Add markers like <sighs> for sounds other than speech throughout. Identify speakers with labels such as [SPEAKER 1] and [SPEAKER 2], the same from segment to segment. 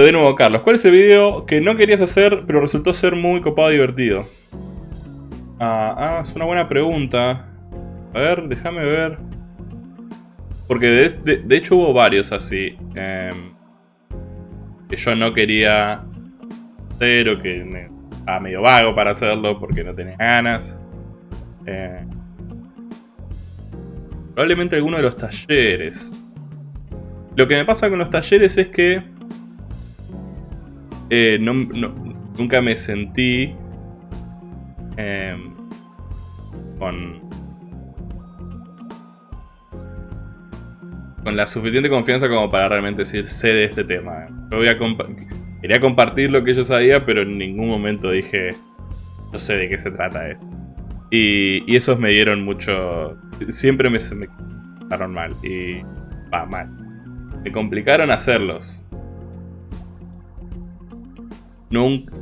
[SPEAKER 1] De nuevo, Carlos, ¿cuál es el video que no querías hacer, pero resultó ser muy copado y divertido? Ah, ah es una buena pregunta. A ver, déjame ver. Porque de, hecho hubo varios así. Em, que yo no quería hacer o que me, estaba medio vago para hacerlo porque no tenía ganas. Eh, probablemente alguno de los talleres. Lo que me pasa con los talleres es que eh, nunca me sentí em, con, con la suficiente confianza como para realmente decir sé de este tema. Yo voy a quería compartir lo que yo sabía, pero en ningún momento dije no sé de qué se trata esto. Y, esos me dieron mucho... Siempre me, me mal. Y... va mal. Me complicaron hacerlos. Nunca,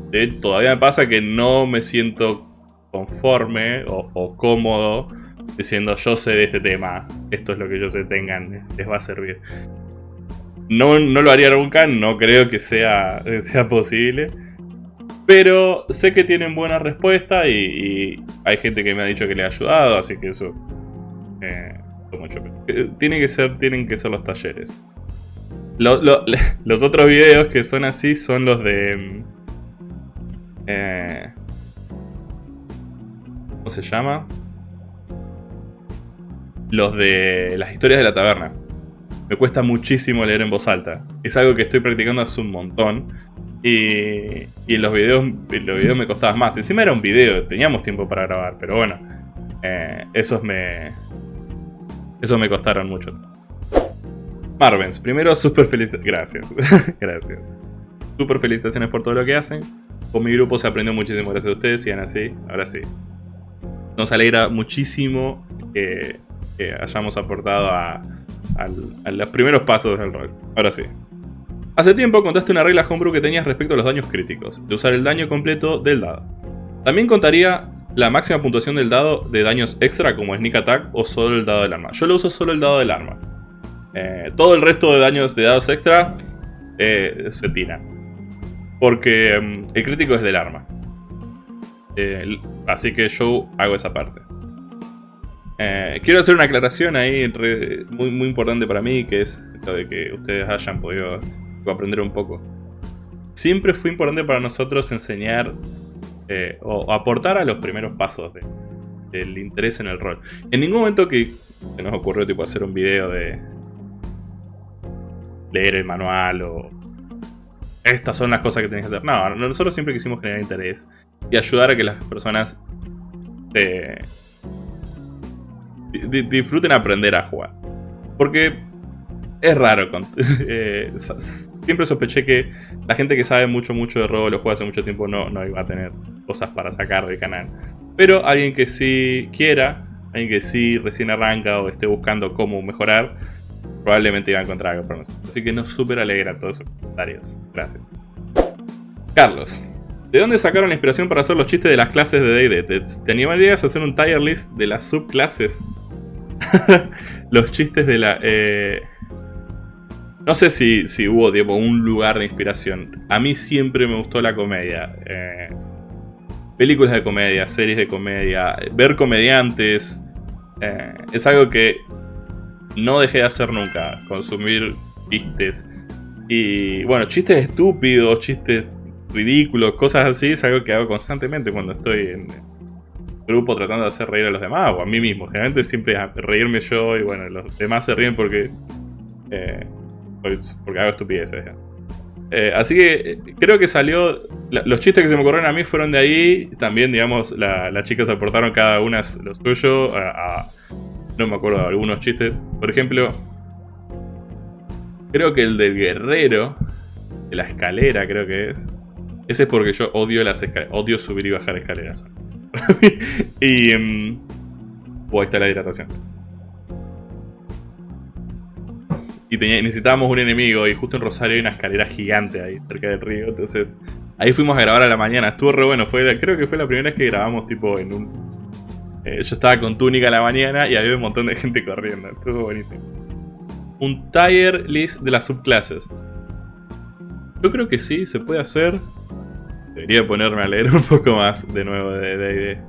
[SPEAKER 1] todavía me pasa que no me siento conforme o, cómodo diciendo yo sé de este tema, esto es lo que yo sé, tengan, les va a servir. No, no lo haría nunca, no creo que sea, <laughs> sea posible. Pero sé que tienen buena respuesta y, hay gente que me ha dicho que le ha ayudado, así que eso... Eh, eh, tiene que ser, tienen que ser los talleres. <laughs> los otros videos que son así son los de... Eh, ¿Cómo se llama? Los de las historias de la taberna. Me cuesta muchísimo leer en voz alta. Es algo que estoy practicando hace un montón. Y, y los videos, los videos me costaba más. Encima era un video, teníamos tiempo para grabar, pero bueno. Eh, esos me. Esos me costaron mucho. Marvens, primero super felicidades. Gracias. <laughs> gracias. Super felicitaciones por todo lo que hacen. Con mi grupo se aprendió muchísimo gracias a ustedes. Sigan así, ahora sí. Nos alegra muchísimo que, hayamos aportado a, los primeros pasos del rol. Ahora sí. Hace tiempo contaste una regla homebrew que tenías respecto a los daños críticos, de usar el daño completo del dado. También contaría la máxima puntuación del dado de daños extra como Sneak Attack o solo el dado del arma. Yo lo uso solo el dado del arma. Eh, todo el resto de daños de dados extra eh, se tira. Porque mm, el crítico es del arma. Eh, así que yo hago esa parte. quiero hacer una aclaración ahí muy, muy importante para mí, que es esto de que ustedes hayan podido aprender un poco. Siempre fue importante para nosotros enseñar eh, o aportar a los primeros pasos del interés en el rol. En ningún momento que se nos ocurrió tipo hacer un video de leer el manual o estas son las cosas que tenés que hacer. No, nosotros siempre quisimos generar interés y ayudar a que las personas eh, disfruten aprender a jugar. Porque es raro. <laughs> Eh, siempre sospeché que la gente que sabe mucho, mucho de rol o juega hace mucho tiempo no, no iba a tener cosas para sacar del canal. Pero alguien que sí quiera, alguien que sí recién arranca o esté buscando cómo mejorar, probablemente iba a encontrar algo para nosotros. Así que nos súper alegra todos esos comentarios. Gracias. Carlos. ¿De dónde sacaron la inspiración para hacer los chistes de las clases de D&D? ¿Te, ¿Te animarías a hacer un tier list de las subclases? <laughs> los chistes de la... Eh, no sé si, si hubo tipo, un lugar de inspiración. A mí siempre me gustó la comedia. Eh, películas de comedia, series de comedia, ver comediantes. Eh, es algo que no dejé de hacer nunca. Consumir chistes. Y bueno, chistes estúpidos, chistes ridículos, cosas así, es algo que hago constantemente cuando estoy en grupo tratando de hacer reír a los demás o a mí mismo. Generalmente siempre reírme yo y bueno, los demás se ríen porque eh, porque hago estupideces. Eh, así que eh, creo que salió... los chistes que se me ocurrieron a mí fueron de ahí. También, digamos, las chicas aportaron cada una lo suyo. No me acuerdo de algunos chistes. Por ejemplo, creo que el del guerrero, de la escalera creo que es. Ese es porque yo odio las Odio subir y bajar escaleras. <laughs> y... Um, ahí está la hidratación. y necesitábamos un enemigo y justo en Rosario hay una escalera gigante ahí cerca del río, entonces ahí fuimos a grabar a la mañana, estuvo re bueno, fue, creo que fue la primera vez que grabamos tipo en un... Eh, yo estaba con túnica la mañana y había un montón de gente corriendo, estuvo buenísimo. Un tier list de las subclases. Yo creo que sí, se puede hacer. Debería ponerme a leer un poco más de nuevo de D&D.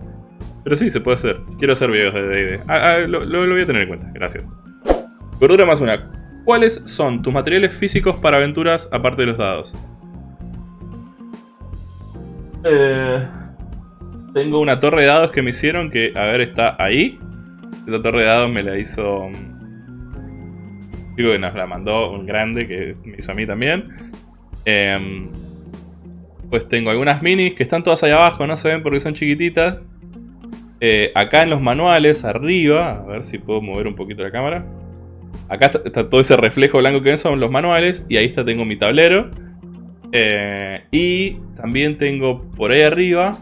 [SPEAKER 1] Pero sí, se puede hacer. Quiero hacer videos de D&D. Ah, ah, lo, lo voy a tener en cuenta, gracias. Gordura más una. ¿Cuáles son tus materiales físicos para aventuras aparte de los dados? Eh, tengo una torre de dados que me hicieron que, a ver, está ahí. Esa torre de dados me la hizo... Digo que nos la mandó un grande que me hizo a mí también. Em, pues tengo algunas minis que están todas ahí abajo, no se ven porque son chiquititas. Eh, acá en los manuales, arriba, a ver si puedo mover un poquito la cámara. Acá está, todo ese reflejo blanco que ven, son los manuales. Y ahí está, tengo mi tablero. Eh, y también tengo por ahí arriba.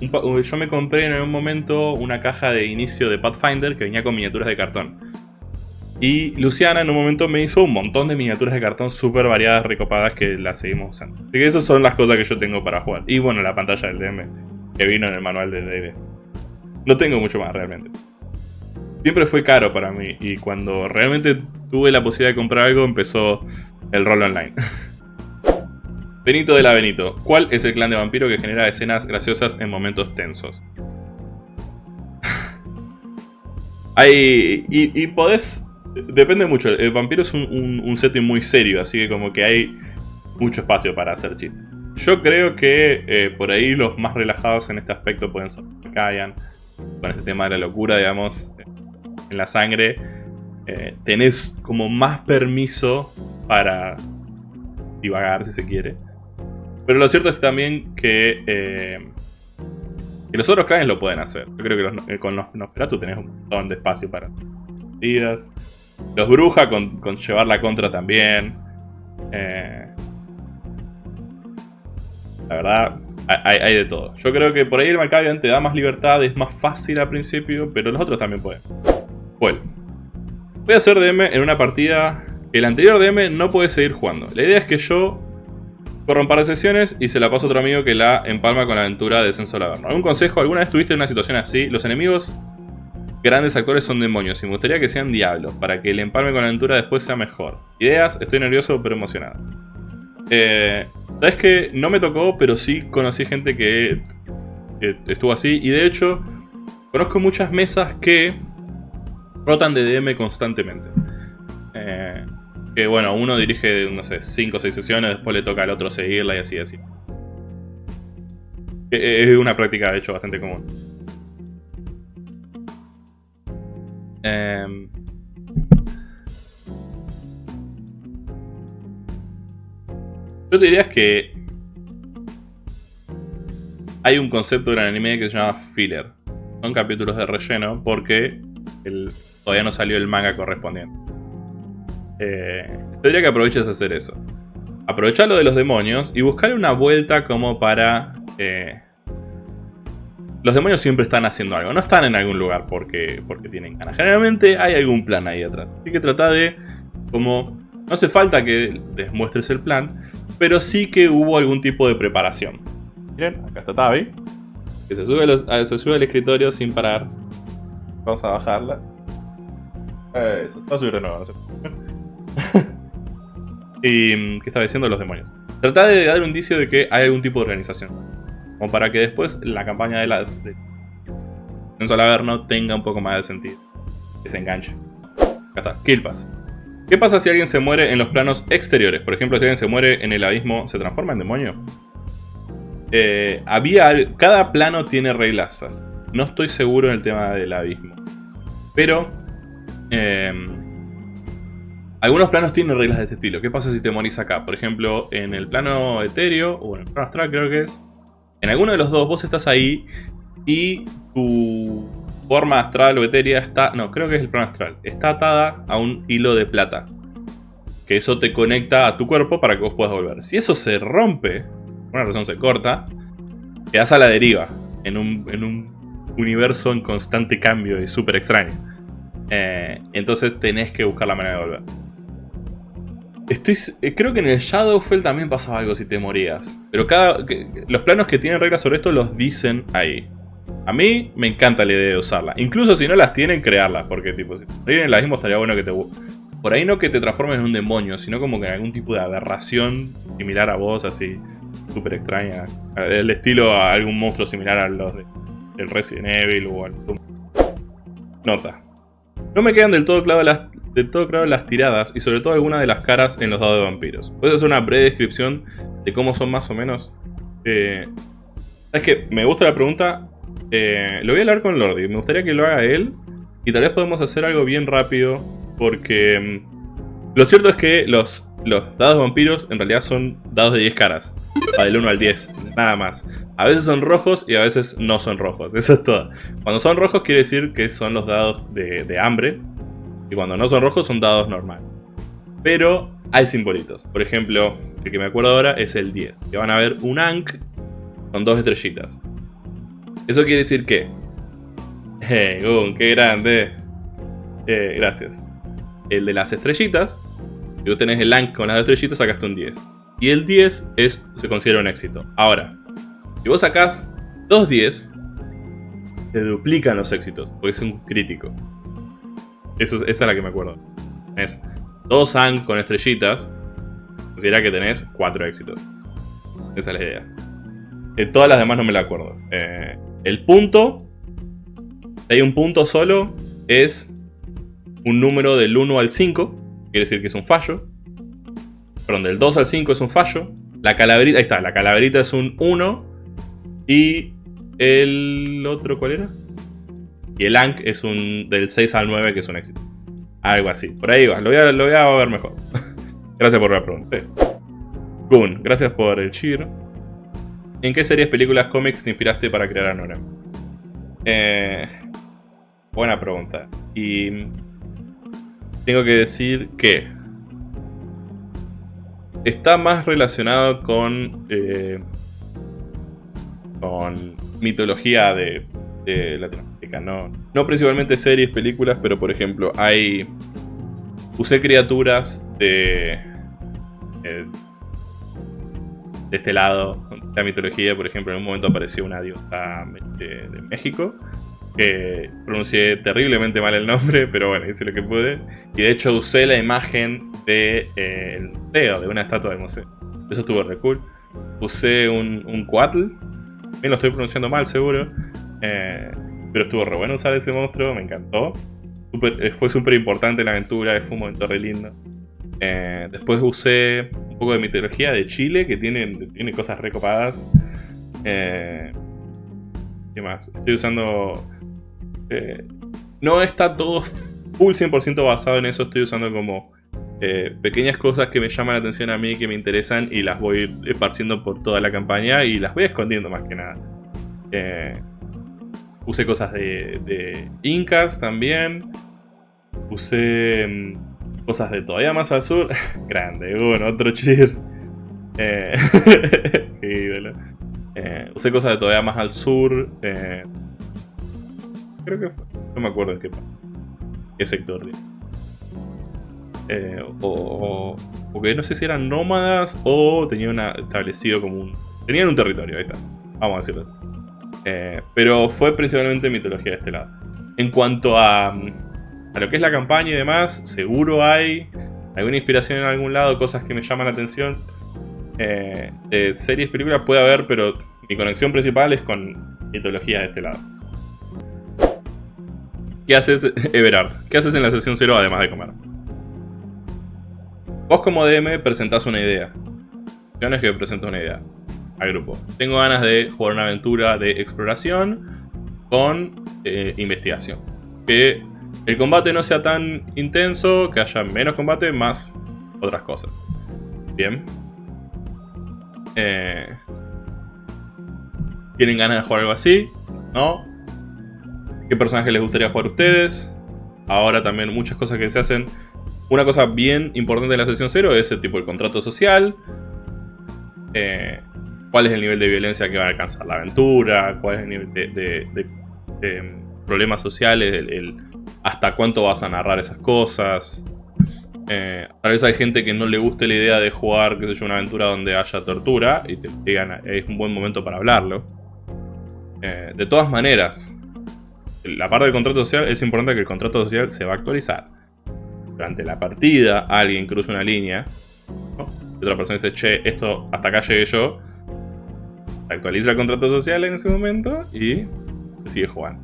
[SPEAKER 1] Yo me compré en algún momento una caja de inicio de Pathfinder que venía con miniaturas de cartón. Y Luciana en un momento me hizo un montón de miniaturas de cartón súper variadas, recopadas, que las seguimos usando. Así que esas son las cosas que yo tengo para jugar. Y bueno, la pantalla del DM, que vino en el manual del D&D. No tengo mucho más realmente siempre fue caro para mí. Y cuando realmente tuve la posibilidad de comprar algo, empezó el rol online. <laughs> Benito de la Benito. ¿Cuál es el clan de vampiro que genera escenas graciosas en momentos tensos? <sighs> hay... Y, podés... Depende mucho. El vampiro es un, setting muy serio, así que como que hay mucho espacio para hacer chistes. Yo creo que eh, por ahí los más relajados en este aspecto pueden ser Kayan, con este tema de la locura, digamos en la sangre, eh, tenés como más permiso para divagar si se quiere. Pero lo cierto es también que, eh, que los otros clanes lo pueden hacer. Yo creo que eh, con los Nosferatu tenés un montón de espacio para vidas. Los Bruja con, llevar la contra también. la verdad, hay, de todo. Yo creo que por ahí el Malkavian te da más libertad, es más fácil al principio, pero los otros también pueden. Bueno, voy a hacer DM en una partida que el anterior DM no puede seguir jugando. La idea es que yo corro un par de sesiones y se la paso a otro amigo que la empalma con la aventura de Descenso al Averno. ¿Algún consejo? ¿Alguna vez tuviste una situación así? Los enemigos grandes actores son demonios y me gustaría que sean diablos para que el empalme con la aventura después sea mejor. Ideas, estoy nervioso pero emocionado. Eh, Sabes que no me tocó, pero sí conocí gente que estuvo así y de hecho conozco muchas mesas que rotan de DM constantemente. Eh, que bueno, uno dirige, no sé, 5 o 6 sesiones, después le toca al otro seguirla y así, así. Es una práctica, de hecho, bastante común. Em, yo te diría que hay un concepto en el anime que se llama filler. Son capítulos de relleno porque el, todavía no salió el manga correspondiente. Eh, tendría que aproveches a hacer eso. Aprovechar lo de los demonios y buscar una vuelta como para... Eh, los demonios siempre están haciendo algo, no están en algún lugar porque, porque tienen ganas. Generalmente hay algún plan ahí atrás. Así que trata de, como, no hace falta que les muestres el plan, pero sí que hubo algún tipo de preparación. Miren, acá está Tavi, que se sube, se sube al escritorio sin parar. Vamos a bajarla. Eso, va a subir de nuevo. <laughs> y mm, ¿qué estaba diciendo los demonios? Trata de dar un indicio de que hay algún tipo de organización. Como para que después la campaña de las de tenga un poco más de sentido. Que se enganche. Acá está, Kill Pass. ¿Qué pasa si alguien se muere en los planos exteriores? Por ejemplo, si alguien se muere en el abismo, ¿se transforma en demonio? Eh, había, cada plano tiene reglas. No estoy seguro en el tema del abismo. Pero Em, algunos planos tienen reglas de este estilo. ¿Qué pasa si te morís acá? Por ejemplo, en el plano etéreo, o en el plano astral creo que es. En alguno de los dos vos estás ahí y tu forma astral o etérea está... No, creo que es el plano astral. Está atada a un hilo de plata. Que eso te conecta a tu cuerpo para que vos puedas volver. Si eso se rompe, por una razón se corta, quedas a la deriva. En un, en un universo en constante cambio y súper extraño. Eh, entonces tenés que buscar la manera de volver. Estoy, eh, creo que en el Shadowfell también pasaba algo si te morías. Pero cada, los planos que tienen reglas sobre esto los dicen ahí. A mí me encanta la idea de usarla. Incluso si no las tienen, crearlas. Porque tipo, si en el mismo estaría bueno que te, Por ahí no que te transformes en un demonio, sino como que en algún tipo de aberración similar a vos, así, súper extraña. El estilo a algún monstruo similar a los de, del Resident Evil o al... Nota. No me quedan del todo claras las, del todo claro las tiradas y sobre todo algunas de las caras en los dados de vampiros. ¿Puedes hacer una breve descripción de cómo son más o menos? Eh, es que me gusta la pregunta. Eh, lo voy a hablar con Lordi. Me gustaría que lo haga él. Y tal vez podemos hacer algo bien rápido. Porque mm, lo cierto es que los, los dados de vampiros en realidad son dados de 10 caras. Del 1 al 10. Nada más. A veces son rojos y a veces no son rojos. <laughs> Eso es todo. Cuando son rojos quiere decir que son los dados de, de hambre. Y cuando no son rojos son dados normales. Pero hay simbolitos. Por ejemplo, el que me acuerdo ahora es el 10. Que van a ver un Ankh con dos estrellitas. Eso quiere decir que... ¡Eh, Gun, qué grande! Eh, gracias. El de las estrellitas, si tú tenés el Ankh con las estrellitas, sacaste un 10. Y el 10 es, se considera un éxito. Ahora, si vos sacás dos 10, se duplican los éxitos, porque es un crítico. Eso, esa es la que me acuerdo. Es dos Ankh con estrellitas, considera que tenés cuatro éxitos. Esa es la idea. Eh, todas las demás no me la acuerdo. Eh, el punto, si hay un punto solo, es un número del 1 al 5, quiere decir que es un fallo. Perdón, del 2 al 5 es un fallo. La calaverita, ahí está, la calaverita es un 1. Y el otro, ¿cuál era? Y el Ankh es un del 6 al 9, que es un éxito. Algo así, por ahí va, lo voy a, lo voy a ver mejor. <laughs> gracias por la pregunta. Gun, gracias por el cheer. ¿En qué series, películas, cómics te inspiraste para crear a Nora? Eh, buena pregunta. Y tengo que decir que está más relacionado con eh, con mitología de, Latinoamérica. No, no principalmente series, películas, pero por ejemplo hay usé criaturas de eh, de este lado la mitología, por ejemplo, en un momento apareció una diosa de, México, que pronuncié terriblemente mal el nombre, <laughs> pero bueno, hice lo que pude. Y de hecho usé la imagen de, eh, museo, de una estatua del museo. Eso estuvo re. Usé un, un Coatl, bien lo estoy pronunciando mal seguro, eh, pero estuvo re bueno usar ese monstruo, me encantó. Eh, fue súper importante la aventura, fue un momento re lindo. después usé poco de mitología de Chile, que tiene, tiene cosas recopadas. Eh, ¿Qué más? Estoy usando... Eh, no está todo full 100% basado en eso, estoy usando como eh, pequeñas cosas que me llaman la atención a mí, que me interesan y las voy esparciendo por toda la campaña y las voy escondiendo más que nada. Usé cosas de, de incas también. Usé mm, cosas de todavía más al sur. <laughs> Grande, bueno, otro cheer. Eh, <laughs> eh, usé cosas de todavía más al sur. Eh, creo que No me acuerdo en qué, qué sector. Eh, o, porque no sé si eran nómadas o tenían establecido como un... Tenían un territorio, ahí está. Vamos a decirlo así. Eh, pero fue principalmente mitología de este lado. En cuanto a a lo que es la campaña y demás, seguro hay alguna inspiración en algún lado, cosas que me llaman la atención. Eh, series, películas puede haber, pero mi conexión principal es con mitología de este lado. ¿Qué haces, <laughs> Everard? ¿Qué haces en la sesión 0 además de comer? Vos como DM presentás una idea. No es que presento una idea al grupo. Tengo ganas de jugar una aventura de exploración con eh, investigación. Que el combate no sea tan intenso, que haya menos combate, más otras cosas. Bien. Eh, ¿Tienen ganas de jugar algo así? ¿No? ¿Qué personaje les gustaría jugar a ustedes? Ahora también muchas cosas que se hacen. Una cosa bien importante en la sesión 0 es el tipo de contrato social. Eh, ¿Cuál es el nivel de violencia que va a alcanzar la aventura? ¿Cuál es el nivel de, problemas sociales? hasta cuánto vas a narrar esas cosas. Eh, tal vez hay gente que no le guste la idea de jugar, qué sé una aventura donde haya tortura y te digan, es un buen momento para hablarlo. Eh, de todas maneras, la parte del contrato social es importante que el contrato social se va a actualizar. durante la partida alguien cruza una línea, y otra persona dice, che, esto hasta acá llegué yo, actualiza el contrato social en ese momento y sigue jugando.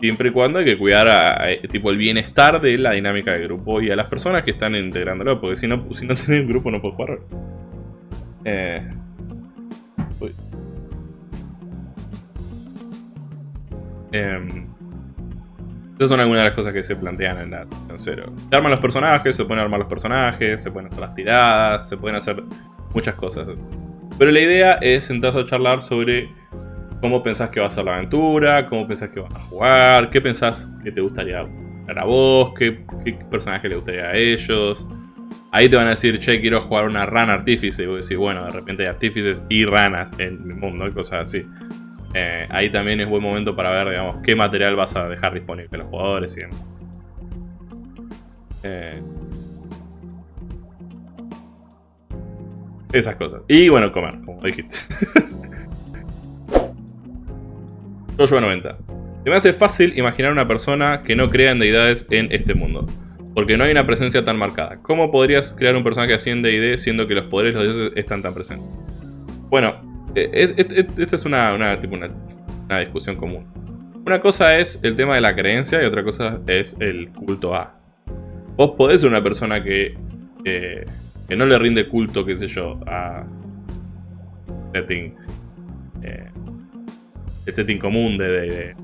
[SPEAKER 1] Siempre y cuando hay que cuidar a, tipo el bienestar de la dinámica del grupo y a las personas que están integrándolo, porque si no, si no <laughs> tenés grupo no puedes jugar. Eh, Eh, esas son algunas de las cosas que se plantean en la cero. Se arman los personajes, se pueden armar los personajes, se pueden hacer las tiradas, se pueden hacer muchas cosas. Pero la idea es sentarse a charlar sobre cómo pensás que va a ser la aventura, cómo pensás que van a jugar, qué pensás que te gustaría ver a vos, qué, personaje le gustaría a ellos. Ahí te van a decir, che, quiero jugar una rana artífice. Y vos decís, bueno, de repente hay artífices y ranas en mi mundo y cosas así. Eh, ahí también es buen momento para ver, digamos, qué material vas a dejar disponible a los jugadores y eh, esas cosas. Y bueno, comer, como dijiste. <laughs> Joshua 90. Se me hace fácil imaginar una persona que no crea en deidades en este mundo. Porque no hay una presencia tan marcada. ¿Cómo podrías crear un personaje así en D&D siendo que los poderes de los dioses están tan presentes? Bueno, eh, esta es una, una, una, discusión común. Una cosa es el tema de la creencia y otra cosa es el culto a. Vos podés ser una persona que, que no le rinde culto, qué sé yo, a setting, eh, el setting común de... de,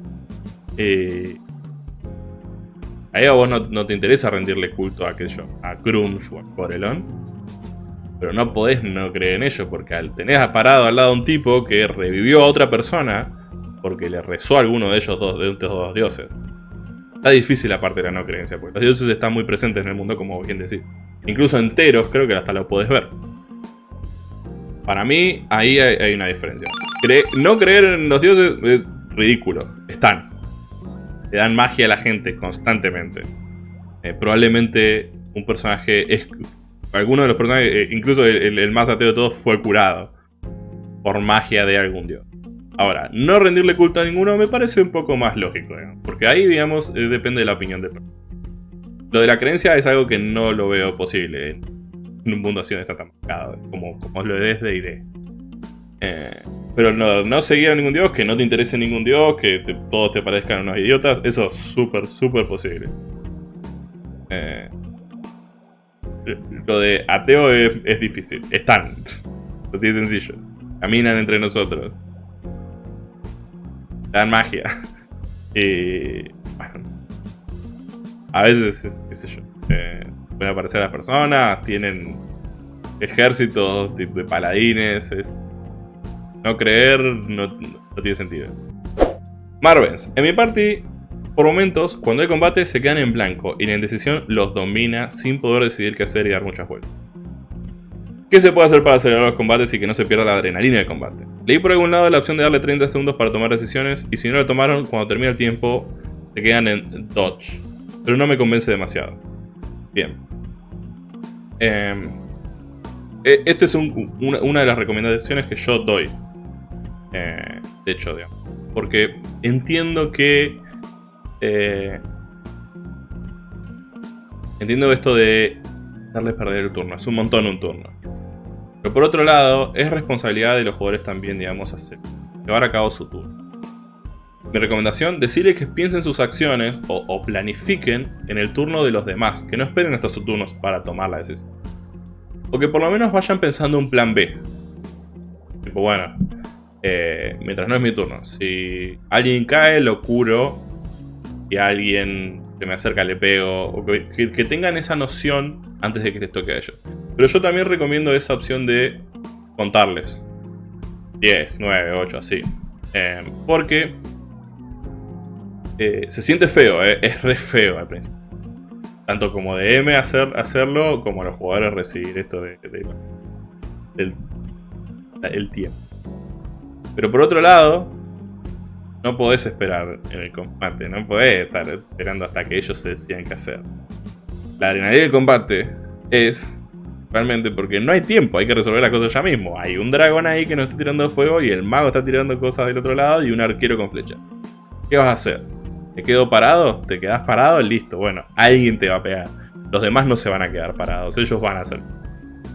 [SPEAKER 1] eh, ahí a vos no, te interesa rendirle culto a, qué sé yo, a Grunge o a Corelon pero no podés no creer en ello, porque al tener parado al lado a un tipo que revivió a otra persona, porque le rezó a alguno de ellos dos, de estos dos dioses. Está difícil la parte de la no creencia, porque los dioses están muy presentes en el mundo, como bien decir. Incluso enteros, creo que hasta lo podés ver. Para mí, ahí hay, una diferencia. no creer en los dioses es ridículo. Están. Le dan magia a la gente constantemente. Eh, probablemente un personaje es alguno de los personajes, eh, incluso el, más ateo de todos, fue curado. Por magia de algún dios. Ahora, no rendirle culto a ninguno me parece un poco más lógico, porque ahí, digamos, eh, depende de la opinión de Lo de la creencia es algo que no lo veo posible en, un mundo así donde está tan marcado, como, como lo es de ID. Eh, pero no, no seguir a ningún dios, que no te interese ningún dios, que todos te parezcan unos idiotas, eso es súper, súper posible. Eh, lo de ateo es, difícil. Están. <laughs> Así de sencillo. Caminan entre nosotros. Dan magia. Y. Bueno. A veces, qué sé yo. Eh, pueden aparecer las personas. Tienen ejércitos de paladines. Es, no creer no, no tiene sentido. Marvens. En mi party por momentos, cuando hay combate, se quedan en blanco y la indecisión los domina sin poder decidir qué hacer y dar muchas vueltas. ¿Qué se puede hacer para acelerar los combates y que no se pierda la adrenalina del combate? Leí por algún lado la opción de darle 30 segundos para tomar decisiones y si no lo tomaron, cuando termina el tiempo, se quedan en dodge. Pero no me convence demasiado. Bien. Eh, Esta es una, de las recomendaciones que yo doy. Eh, de hecho, digamos. Porque entiendo que eh, entiendo esto de darles perder el turno. Es un montón un turno. Pero por otro lado, es responsabilidad de los jugadores también, digamos, hacer, llevar a cabo su turno. Mi recomendación, decirles que piensen sus acciones o, planifiquen en el turno de los demás, que no esperen hasta sus turnos para tomar la decisión. O que por lo menos vayan pensando un plan B. Tipo, bueno, eh, mientras no es mi turno, si alguien cae, lo curo y alguien se me acerca le pego, o que, tengan esa noción antes de que les toque a ellos. Pero yo también recomiendo esa opción de contarles. 10, 9, 8, así. Em, porque eh, se siente feo, eh, es re feo al principio. Tanto como de M hacer, hacerlo, como los jugadores recibir esto de, del el tiempo. Pero por otro lado, no podés esperar en el combate, no podés estar esperando hasta que ellos se decidan qué hacer. La adrenalina del combate es realmente porque no hay tiempo, hay que resolver las cosas ya mismo. Hay un dragón ahí que nos está tirando fuego y el mago está tirando cosas del otro lado y un arquero con flecha. ¿Qué vas a hacer? ¿Te quedo parado? ¿Te quedas parado? Listo, bueno, alguien te va a pegar. los demás no se van a quedar parados, ellos van a hacer.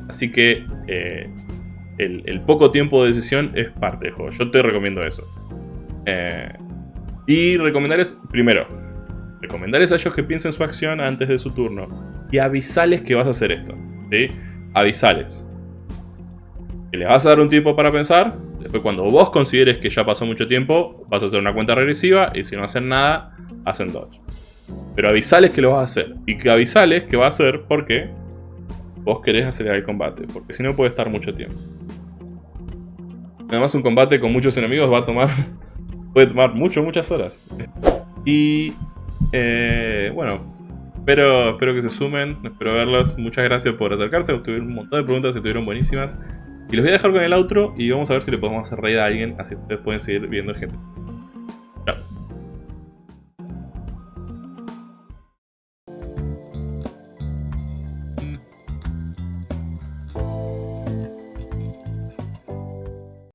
[SPEAKER 1] Así que eh, el, poco tiempo de decisión es parte del juego. Yo te recomiendo eso. Eh, y recomendarles, primero, recomendarles a ellos que piensen su acción antes de su turno. Y avisales que vas a hacer esto. ¿Sí? Avisales. Que le vas a dar un tiempo para pensar. Después cuando vos consideres que ya pasó mucho tiempo, vas a hacer una cuenta regresiva. Y si no hacen nada, hacen dodge. Pero avisales que lo vas a hacer. Y que avisales que va a hacer porque vos querés acelerar el combate. Porque si no puede estar mucho tiempo. Además un combate con muchos enemigos va a tomar... <laughs> puede tomar mucho, muchas horas. Y... Eh, bueno, espero, espero que se sumen, espero verlos. Muchas gracias por acercarse, tuvieron un montón de preguntas, estuvieron buenísimas. Y los voy a dejar con el outro y vamos a ver si le podemos hacer raid a alguien, así ustedes pueden seguir viendo gente.